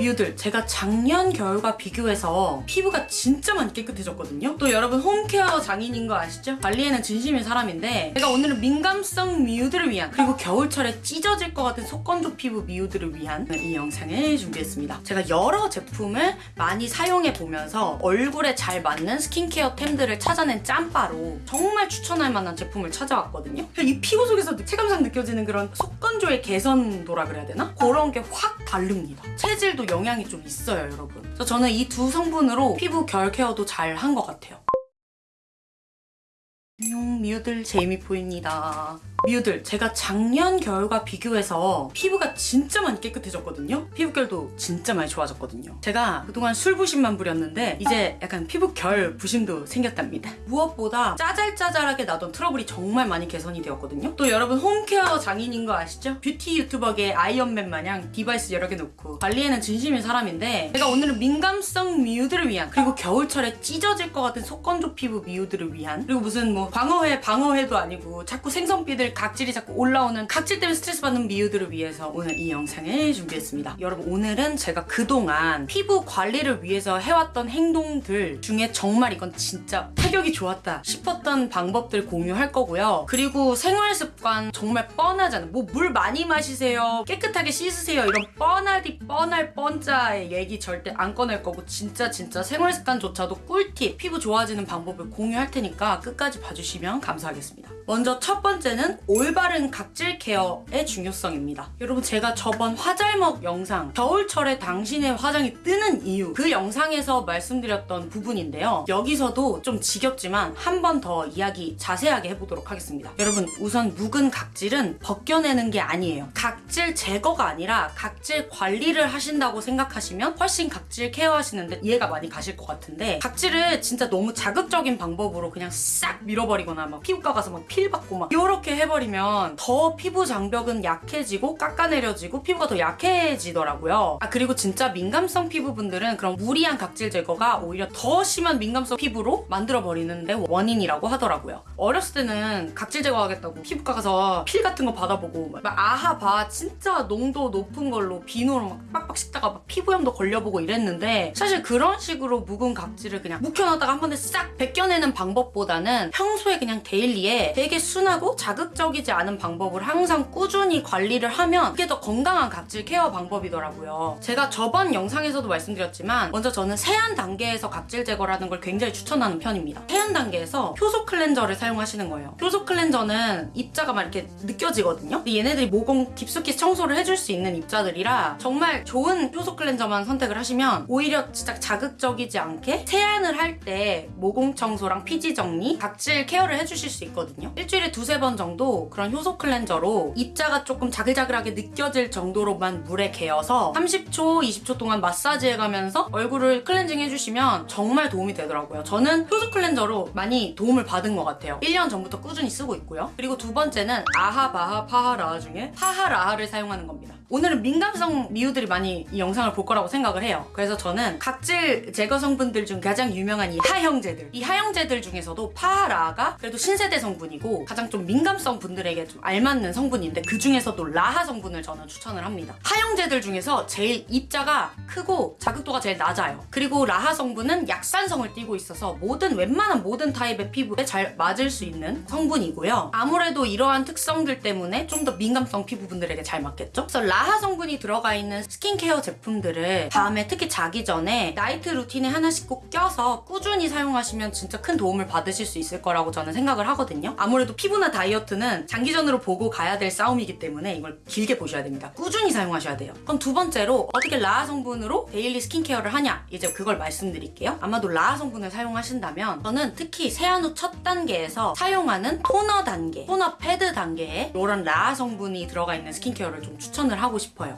미우들. 제가 작년 겨울과 비교해서 피부가 진짜 많이 깨끗해졌거든요. 또 여러분 홈케어 장인인 거 아시죠? 관리에는 진심인 사람인데 제가 오늘은 민감성 미우들을 위한 그리고 겨울철에 찢어질 것 같은 속건조 피부 미우들을 위한 이 영상을 준비했습니다. 제가 여러 제품을 많이 사용해 보면서 얼굴에 잘 맞는 스킨케어 템들을 찾아낸 짬바로 정말 추천할 만한 제품을 찾아왔거든요. 이 피부 속에서 체감상 느껴지는 그런 속 건조의 개선도라 그래야 되나? 그런 게 확 다릅니다. 체질도 영향이 좀 있어요 여러분. 그래서 저는 이 두 성분으로 피부 결 케어도 잘 한 것 같아요 안녕 미우들. 제이미포입니다. 미우들 제가 작년 겨울과 비교해서 피부가 진짜 많이 깨끗해졌거든요? 피부결도 진짜 많이 좋아졌거든요. 제가 그동안 술부심만 부렸는데 이제 약간 피부결 부심도 생겼답니다. 무엇보다 짜잘짜잘하게 나던 트러블이 정말 많이 개선이 되었거든요? 또 여러분 home care 장인인 거 아시죠? 뷰티 유튜버계 아이언맨 마냥 device 여러 개 놓고 관리에는 진심인 사람인데 제가 오늘은 민감성 미우들을 위한 그리고 겨울철에 찢어질 것 같은 속건조 피부 미우들을 위한 그리고 무슨 뭐 방어회 방어회도 아니고 자꾸 생선비늘 각질이 자꾸 올라오는 각질 때문에 스트레스 받는 미우들을 위해서 오늘 이 영상을 준비했습니다. 여러분 오늘은 제가 그동안 피부 관리를 위해서 해왔던 행동들 중에 정말 이건 진짜 타격이 좋았다 싶었던 방법들 공유할 거고요. 그리고 생활 습관 정말 뻔하잖아. 뭐물 많이 마시세요. 깨끗하게 씻으세요. 이런 뻔하디 뻔할 뻔자의 얘기 절대 안 꺼낼 거고 진짜 진짜 생활 습관조차도 꿀팁 피부 좋아지는 방법을 공유할 테니까 끝까지 봐주 시면 감사하겠습니다. 먼저 첫 번째는 올바른 각질 케어의 중요성입니다. 여러분 제가 저번 화잘먹 영상 겨울철에 당신의 화장이 뜨는 이유 그 영상에서 말씀드렸던 부분인데요. 여기서도 좀 지겹지만 한 번 더 이야기 자세하게 해보도록 하겠습니다. 여러분 우선 묵은 각질은 벗겨내는 게 아니에요. 각질 제거가 아니라 각질 관리를 하신다고 생각하시면 훨씬 각질 care하시는데 이해가 많이 가실 것 같은데 각질을 진짜 너무 자극적인 방법으로 그냥 싹 밀어 버리거나 막 피부과 가서 막 peel 받고 막 이렇게 해버리면 더 피부 장벽은 약해지고 깎아내려지고 피부가 더 약해지더라고요. 아 그리고 진짜 민감성 피부분들은 그런 무리한 각질 제거가 오히려 더 심한 민감성 피부로 만들어버리는데 원인이라고 하더라고요. 어렸을 때는 각질 제거하겠다고 피부과 가서 peel 같은 거 받아보고 막 아하 바하 진짜 농도 높은 걸로 비누로 막 빡빡 씻다가 막 피부염도 걸려보고 이랬는데 사실 그런 식으로 묵은 각질을 그냥 묵혀놨다가 한 번에 싹 벗겨내는 방법보다는 평 소에 그냥 daily에 되게 순하고 자극적이지 않은 방법을 항상 꾸준히 관리를 하면 그게 더 건강한 각질 care 방법이더라고요. 제가 저번 영상에서도 말씀드렸지만 먼저 저는 세안 단계에서 각질 제거라는 걸 굉장히 추천하는 편입니다. 세안 단계에서 효소 cleanser를 사용하시는 거예요. 효소 cleanser는 입자가 막 이렇게 느껴지거든요. 근데 얘네들이 모공 깊숙이 청소를 해줄 수 있는 입자들이라 정말 좋은 효소 cleanser만 선택을 하시면 오히려 진짜 자극적이지 않게 세안을 할 때 모공 청소랑 피지 정리, 각질 care를 해주실 수 있거든요. 일주일에 두세 번 정도 그런 효소 cleanser로 입자가 조금 자글자글하게 느껴질 정도로만 물에 개어서 30초, 20초 동안 마사지 해가면서 얼굴을 클렌징 해주시면 정말 도움이 되더라고요. 저는 효소 cleanser로 많이 도움을 받은 것 같아요. 1년 전부터 꾸준히 쓰고 있고요. 그리고 두 번째는 아하, 바하, 파하, 라하 중에 파하, 라하를 사용하는 겁니다. 오늘은 민감성 미우들이 많이 이 영상을 볼 거라고 생각을 해요. 그래서 저는 각질 제거 성분들 중 가장 유명한 이 하형제들 이 하형제들 중에서도 파하 라하가 그래도 신세대 성분이고 가장 좀 민감성 분들에게 좀 알맞는 성분인데 그 중에서도 라하 성분을 저는 추천을 합니다. 하형제들 중에서 제일 입자가 크고 자극도가 제일 낮아요. 그리고 라하 성분은 약산성을 띠고 있어서 모든 웬만한 모든 타입의 피부에 잘 맞을 수 있는 성분이고요. 아무래도 이러한 특성들 때문에 좀 더 민감성 피부분들에게 잘 맞겠죠? 그래서 라하 성분이 들어가 있는 스킨케어 제품들을 밤에 특히 자기 전에 night routine에 하나씩 꼭 껴서 꾸준히 사용하시면 진짜 큰 도움을 받으실 수 있을 거라고 저는 생각을 하거든요. 아무래도 피부나 다이어트는 장기전으로 보고 가야 될 싸움이기 때문에 이걸 길게 보셔야 됩니다. 꾸준히 사용하셔야 돼요. 그럼 두 번째로 어떻게 라하 성분으로 daily 스킨케어를 하냐 이제 그걸 말씀드릴게요. 아마도 라하 성분을 사용하신다면 저는 특히 세안 후 첫 단계에서 사용하는 토너 단계, 토너 패드 단계에 이런 라하 성분이 들어가 있는 스킨케어를 좀 추천을 하고 싶어요.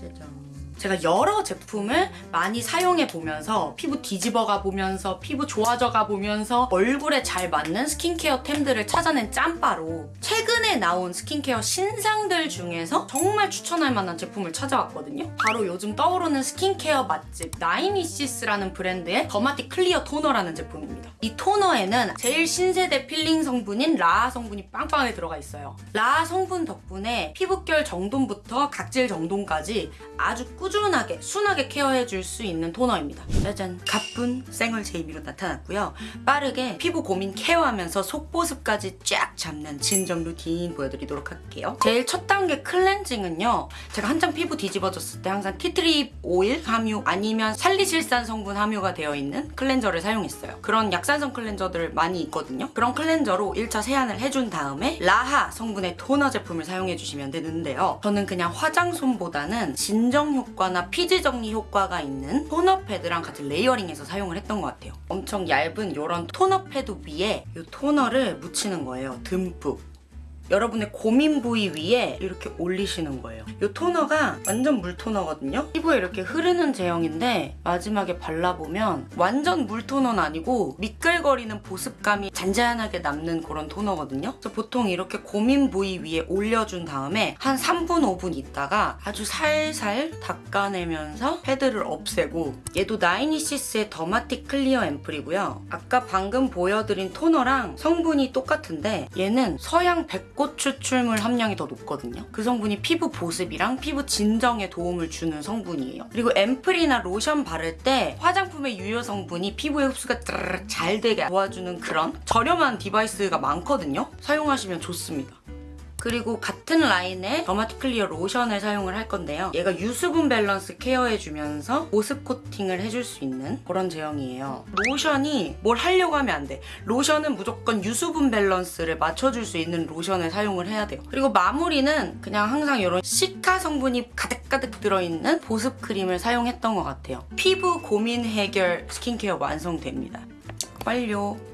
짜잔. 제가 여러 제품을 많이 사용해 보면서 피부 뒤집어가 보면서 피부 좋아져가 보면서 얼굴에 잘 맞는 스킨케어 템들을 찾아낸 짬바로 최근에 나온 스킨케어 신상들 중에서 정말 추천할 만한 제품을 찾아왔거든요. 바로 요즘 떠오르는 스킨케어 맛집 나이니시스라는 브랜드의 더마틱 클리어 토너라는 제품입니다. 이 토너에는 제일 신세대 필링 성분인 라하 성분이 빵빵하게 들어가 있어요. 라하 성분 덕분에 피부결 정돈부터 각질 정돈까지 아주 꾸준히 꾸준하게 순하게 care해 줄 수 있는 토너입니다. 짜잔 가쁜 생얼 제이미로 나타났고요. 빠르게 피부 고민 care하면서 속보습까지 쫙 잡는 진정 루틴 보여드리도록 할게요. 제일 첫 단계 클렌징은요. 제가 한창 피부 뒤집어졌을 때 항상 티트리 오일 함유 아니면 살리실산 성분 함유가 되어 있는 cleanser를 사용했어요. 그런 약산성 cleanser들 많이 있거든요. 그런 cleanser로 1차 세안을 해준 다음에 라하 성분의 토너 제품을 사용해 주시면 되는데요. 저는 그냥 화장솜보다는 진정 효과 나 피지 정리 효과가 있는 토너 패드랑 같이 layering해서 사용을 했던 것 같아요. 엄청 얇은 이런 토너 패드 위에 이 토너를 묻히는 거예요. 듬뿍. 여러분의 고민 부위 위에 이렇게 올리시는 거예요. 이 토너가 완전 물 토너거든요. 피부에 이렇게 흐르는 제형인데 마지막에 발라보면 완전 물 토너는 아니고 미끌거리는 보습감이 잔잔하게 남는 그런 토너거든요. 그래서 보통 이렇게 고민 부위 위에 올려준 다음에 한 3분, 5분 있다가 아주 살살 닦아내면서 패드를 없애고 얘도 나이니시스의 더마틱 클리어 앰플이고요. 아까 방금 보여드린 토너랑 성분이 똑같은데 얘는 서양 백꽃 추출물 함량이 더 높거든요. 그 성분이 피부 보습이랑 피부 진정에 도움을 주는 성분이에요. 그리고 앰플이나 로션 바를 때 화장품의 유효 성분이 피부에 흡수가 잘 되게 도와주는 그런 저렴한 device가 많거든요. 사용하시면 좋습니다. 그리고 같은 라인의 더마틱 클리어 로션을 사용을 할 건데요. 얘가 유수분 밸런스 care해주면서 보습 코팅을 해줄 수 있는 그런 제형이에요. 로션이 뭘 하려고 하면 안 돼. 로션은 무조건 유수분 밸런스를 맞춰줄 수 있는 로션을 사용을 해야 돼요. 그리고 마무리는 그냥 항상 이런 시카 성분이 가득가득 들어있는 보습 크림을 사용했던 것 같아요. 피부 고민 해결 스킨케어 완성됩니다. 완료.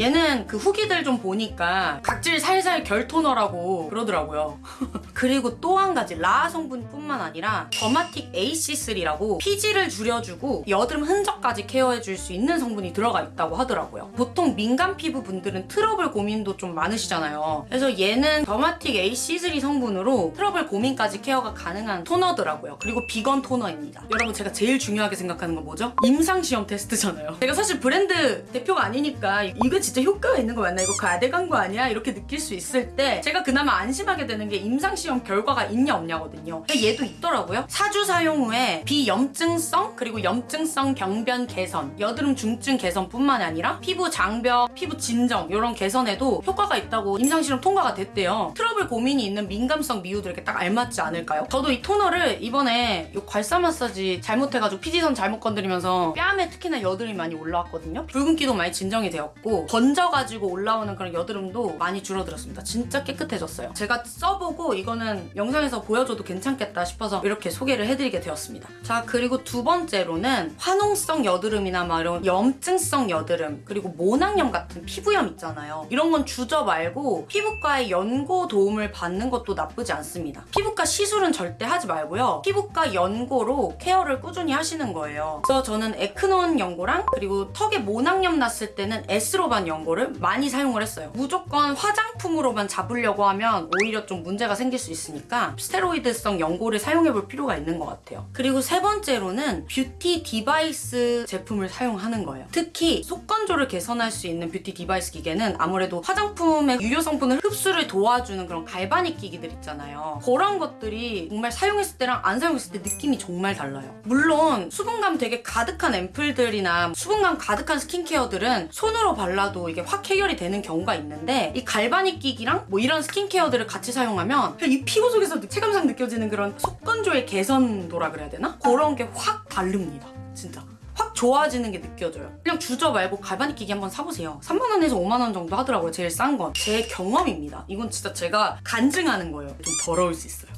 얘는 그 후기들 좀 보니까 각질 살살 결 토너라고 그러더라고요. 그리고 또 한 가지 LHA 성분뿐만 아니라 더마틱 AC3라고 피지를 줄여주고 여드름 흔적까지 케어해줄 수 있는 성분이 들어가 있다고 하더라고요. 보통 민감 피부 분들은 트러블 고민도 좀 많으시잖아요. 그래서 얘는 더마틱 AC3 성분으로 트러블 고민까지 케어가 가능한 토너더라고요. 그리고 비건 토너입니다. 여러분 제가 제일 중요하게 생각하는 건 뭐죠? 임상시험 테스트잖아요. 제가 사실 브랜드 대표가 아니니까 이거 진짜 효과가 있는 거 맞나? 이거 과대 광고 아니야? 이렇게 느낄 수 있을 때 제가 그나마 안심하게 되는 게 임상시험 결과가 있냐 없냐거든요. 얘도 있더라고요. 4주 사용 후에 비염증성 그리고 염증성 병변 개선, 여드름 중증 개선뿐만 아니라 피부 장벽, 피부 진정 이런 개선에도 효과가 있다고 임상시험 통과가 됐대요. 트러블 고민이 있는 민감성 미우들에게 딱 알맞지 않을까요? 저도 이 토너를 이번에 이 괄사 마사지 잘못해가지고 피지선 잘못 건드리면서 뺨에 특히나 여드름이 많이 올라왔거든요. 붉은기도 많이 진정이 되었고 번져가지고 올라오는 그런 여드름도 많이 줄어들었습니다. 진짜 깨끗해졌어요. 제가 써보고 이거는 영상에서 보여줘도 괜찮겠다 싶어서 이렇게 소개를 해드리게 되었습니다. 자 그리고 두 번째로는 화농성 여드름이나 막 이런 염증성 여드름 그리고 모낭염 같은 피부염 있잖아요. 이런 건 주저 말고 피부과의 연고 도움을 받는 것도 나쁘지 않습니다. 피부과 시술은 절대 하지 말고요. 피부과 연고로 케어를 꾸준히 하시는 거예요. 그래서 저는 에크논 연고랑 그리고 턱에 모낭염 났을 때는 에스로반 연고를 많이 사용을 했어요. 무조건 화장품으로만 잡으려고 하면 오히려 좀 문제가 생길 수 있으니까 스테로이드성 연고를 사용해 볼 필요가 있는 것 같아요. 그리고 세 번째로는 뷰티 디바이스 제품을 사용하는 거예요. 특히 속건조를 개선할 수 있는 뷰티 디바이스 기계는 아무래도 화장품의 유효 성분을 흡수를 도와주는 그런 갈바닉 기기들 있잖아요. 그런 것들이 정말 사용했을 때랑 안 사용했을 때 느낌이 정말 달라요. 물론 수분감 되게 가득한 앰플들이나 수분감 가득한 스킨케어들은 손으로 발라 도 이게 확 해결이 되는 경우가 있는데 이 갈바닉 기기랑 뭐 이런 스킨케어들을 같이 사용하면 이 피부 속에서 체감상 느껴지는 그런 속건조의 개선도라 그래야 되나? 그런 게 확 다릅니다. 진짜. 확 좋아지는 게 느껴져요. 그냥 주저 말고 갈바닉 기기 한번 사보세요. 3만원에서 5만원 정도 하더라고요. 제일 싼 건. 제 경험입니다. 이건 진짜 제가 간증하는 거예요. 좀 더러울 수 있어요.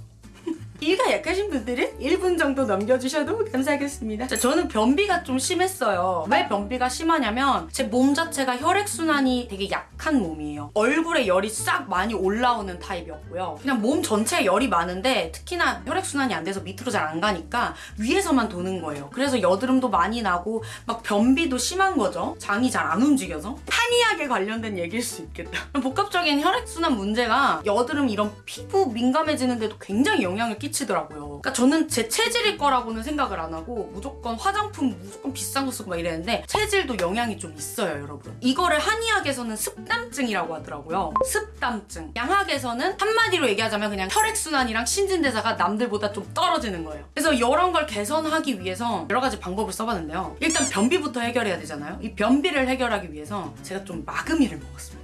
이가 약하신 분들은 1분 정도 넘겨주셔도 감사하겠습니다. 자, 저는 변비가 좀 심했어요. 왜 변비가 심하냐면 제 몸 자체가 혈액순환이 되게 약한 몸이에요. 얼굴에 열이 싹 많이 올라오는 타입이었고요. 그냥 몸 전체에 열이 많은데 특히나 혈액순환이 안 돼서 밑으로 잘 안 가니까 위에서만 도는 거예요. 그래서 여드름도 많이 나고 막 변비도 심한 거죠. 장이 잘 안 움직여서. 한의학에 관련된 얘기일 수 있겠다. 복합적인 혈액순환 문제가 여드름 이런 피부 민감해지는데도 굉장히 영향을 끼 끼치더라고요. 그러니까 저는 제 체질일 거라고는 생각을 안 하고 무조건 화장품 무조건 비싼 거 쓰고 막 이랬는데 체질도 영향이 좀 있어요, 여러분. 이거를 한의학에서는 습담증이라고 하더라고요. 습담증. 양학에서는 한마디로 얘기하자면 그냥 혈액순환이랑 신진대사가 남들보다 좀 떨어지는 거예요. 그래서 이런 걸 개선하기 위해서 여러 가지 방법을 써봤는데요. 일단 변비부터 해결해야 되잖아요. 이 변비를 해결하기 위해서 제가 좀 마그미를 먹었습니다.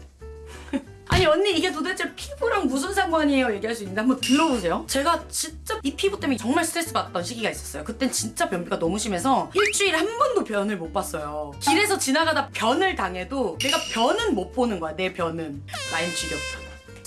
아니 언니 이게 도대체 피부랑 무슨 상관이에요 얘기할 수 있는데 한번 들어보세요 제가 진짜 이 피부 때문에 정말 스트레스 받던 시기가 있었어요 그땐 진짜 변비가 너무 심해서 일주일에 한 번도 변을 못 봤어요 길에서 지나가다 변을 당해도 내가 변은 못 보는 거야 내 변은 라인 지겹다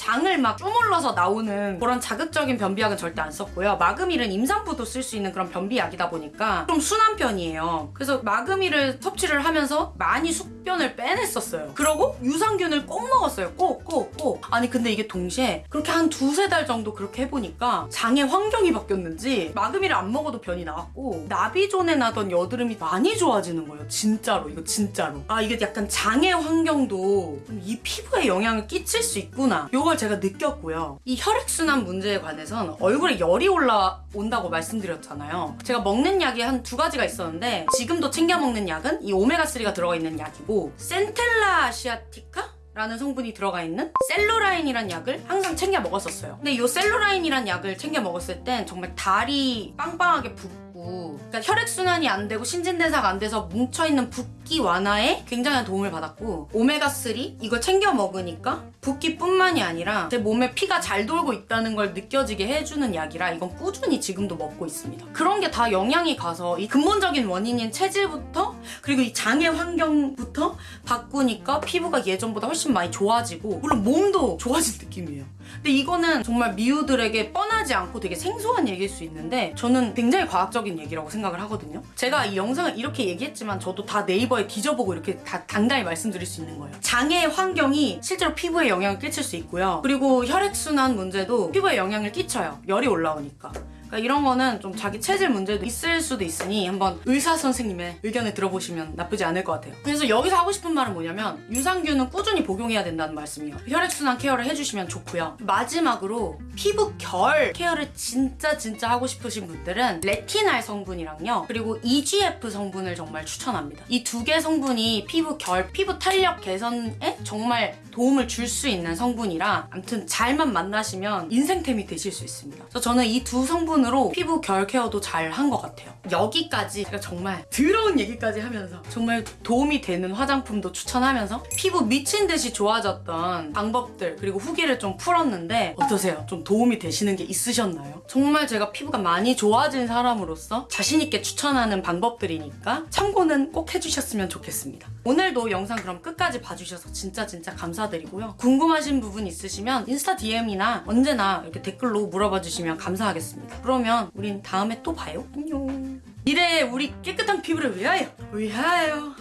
장을 막 쪼물러서 나오는 그런 자극적인 변비약은 절대 안 썼고요. 마그밀은 임산부도 쓸 수 있는 그런 변비약이다 보니까 좀 순한 편이에요. 그래서 마그밀을 섭취를 하면서 많이 숙변을 빼냈었어요. 그러고 유산균을 꼭 먹었어요. 꼭, 꼭, 꼭. 아니 근데 이게 동시에 그렇게 한 두세 달 정도 그렇게 해보니까 장의 환경이 바뀌었는지 마그밀을 안 먹어도 변이 나왔고 나비 전에 나던 여드름이 많이 좋아지는 거예요. 진짜로. 이거 진짜로. 아 이게 약간 장의 환경도 이 피부에 영향을 끼칠 수 있구나. 요걸 제가 느꼈고요. 이 혈액순환 문제에 관해선 얼굴에 열이 올라온다고 말씀드렸잖아요. 제가 먹는 약이 한 두 가지가 있었는데 지금도 챙겨 먹는 약은 이 오메가3가 들어가 있는 약이고 센텔라 아시아티카? 라는 성분이 들어가 있는 셀루라인이란 약을 항상 챙겨 먹었었어요. 근데 이 셀루라인이란 약을 챙겨 먹었을 땐 정말 다리 빵빵하게 붓 고 그러니까 혈액순환이 안 되고 신진대사가 안 돼서 뭉쳐있는 붓기 완화에 굉장한 도움을 받았고 오메가3 이걸 챙겨 먹으니까 붓기뿐만이 아니라 제 몸에 피가 잘 돌고 있다는 걸 느껴지게 해주는 약이라 이건 꾸준히 지금도 먹고 있습니다. 그런 게 다 영향이 가서 이 근본적인 원인인 체질부터 그리고 이 장의 환경부터 바꾸니까 피부가 예전보다 훨씬 많이 좋아지고 물론 몸도 좋아진 느낌이에요. 근데 이거는 정말 미우들에게 뻔하지 않고 되게 생소한 얘기일 수 있는데 저는 굉장히 과학적인 얘기라고 생각을 하거든요. 제가 이 영상을 이렇게 얘기했지만 저도 다 네이버에 뒤져보고 이렇게 다 당당히 말씀드릴 수 있는 거예요. 장의 환경이 실제로 피부에 영향을 끼칠 수 있고요. 그리고 혈액순환 문제도 피부에 영향을 끼쳐요. 열이 올라오니까. 그러니까 이런 거는 좀 자기 체질 문제도 있을 수도 있으니 한번 의사 선생님의 의견을 들어보시면 나쁘지 않을 것 같아요. 그래서 여기서 하고 싶은 말은 뭐냐면 유산균은 꾸준히 복용해야 된다는 말씀이에요. 혈액순환 케어를 해주시면 좋고요. 마지막으로 피부 결 케어를 진짜 진짜 하고 싶으신 분들은 레티날 성분이랑요. 그리고 EGF 성분을 정말 추천합니다. 이 두 개 성분이 피부 결, 피부 탄력 개선에 정말 도움을 줄 수 있는 성분이라 아무튼 잘만 만나시면 인생템이 되실 수 있습니다. 그래서 저는 이 두 성분 으로 피부 결 케어도 잘 한 것 같아요. 여기까지 제가 정말 더러운 얘기까지 하면서 정말 도움이 되는 화장품도 추천하면서 피부 미친 듯이 좋아졌던 방법들 그리고 후기를 좀 풀었는데 어떠세요? 좀 도움이 되시는 게 있으셨나요? 정말 제가 피부가 많이 좋아진 사람으로서 자신 있게 추천하는 방법들이니까 참고는 꼭 해주셨으면 좋겠습니다. 오늘도 영상 그럼 끝까지 봐주셔서 진짜 진짜 감사드리고요. 궁금하신 부분 있으시면 인스타 DM이나 언제나 이렇게 댓글로 물어봐 주시면 감사하겠습니다. 그러면 우린 다음에 또 봐요. 안녕. 미래의 우리 깨끗한 피부를 위하여 위하여